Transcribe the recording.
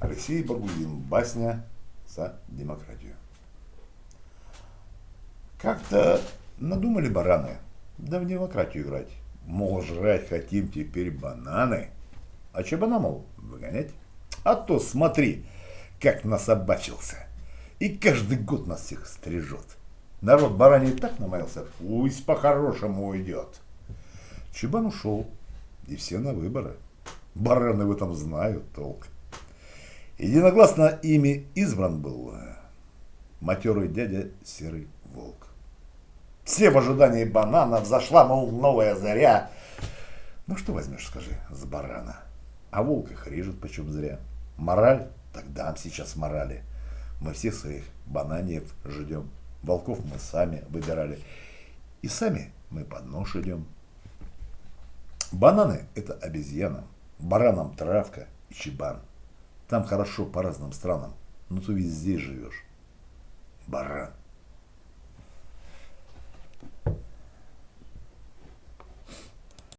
Алексей Багудин. Басня за демократию. Как-то надумали бараны, да в демократию играть. Мол, жрать хотим теперь бананы. А чебана, мол, выгонять? А то смотри, как насобачился. И каждый год нас всех стрижет. Народ бараний так намаялся, пусть по-хорошему уйдет. Чебан ушел, и все на выборы. Бараны в этом знают толк. Единогласно ими избран был матерый дядя Серый Волк. Все в ожидании банана, взошла, мол, новая заря. Ну что возьмешь, скажи, с барана? А волк их режет почем зря. Мораль? Так дам сейчас морали. Мы всех своих бананиев ждем. Волков мы сами выбирали. И сами мы под нож идем. Бананы – это обезьянам, баранам травка и чебан. Там хорошо по разным странам, но ты везде живешь. Баран.